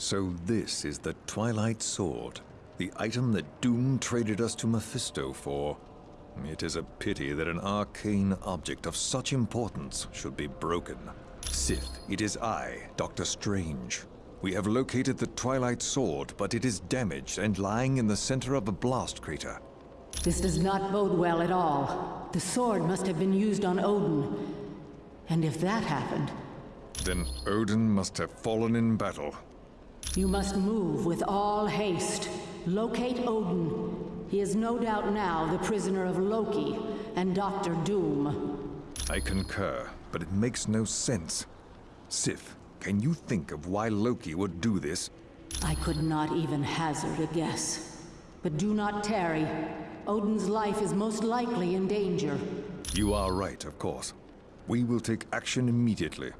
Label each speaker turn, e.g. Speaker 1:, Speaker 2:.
Speaker 1: So this is the Twilight Sword, the item that Doom traded us to Mephisto for. It is a pity that an arcane object of such importance should be broken. Sif, it is I, Doctor Strange. We have located the Twilight Sword, but it is damaged and lying in the center of a blast crater.
Speaker 2: This does not bode well at all. The sword must have been used on Odin. And if that happened,
Speaker 1: Then Odin must have fallen in battle.
Speaker 2: You must move with all haste. Locate Odin. He is no doubt now the prisoner of Loki and Doctor Doom.
Speaker 1: I concur, but it makes no sense. Sif, can you think of why Loki would do this?
Speaker 2: I could not even hazard a guess. But do not tarry. Odin's life is most likely in danger.
Speaker 1: You are right, of course. We will take action immediately.